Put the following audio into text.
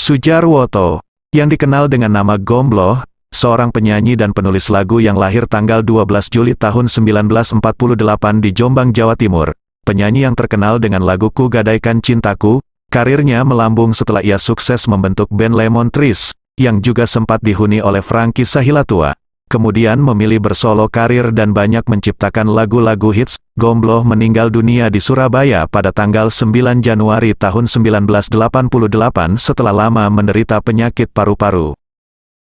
Sujarwoto, yang dikenal dengan nama Gombloh, seorang penyanyi dan penulis lagu yang lahir tanggal 12 Juli tahun 1948 di Jombang, Jawa Timur. Penyanyi yang terkenal dengan lagu Ku Gadaikan Cintaku, karirnya melambung setelah ia sukses membentuk band Lemon Trees, yang juga sempat dihuni oleh Frankie Sahilatua. Kemudian memilih bersolo karir dan banyak menciptakan lagu-lagu hits, Gombloh meninggal dunia di Surabaya pada tanggal 9 Januari tahun 1988 setelah lama menderita penyakit paru-paru.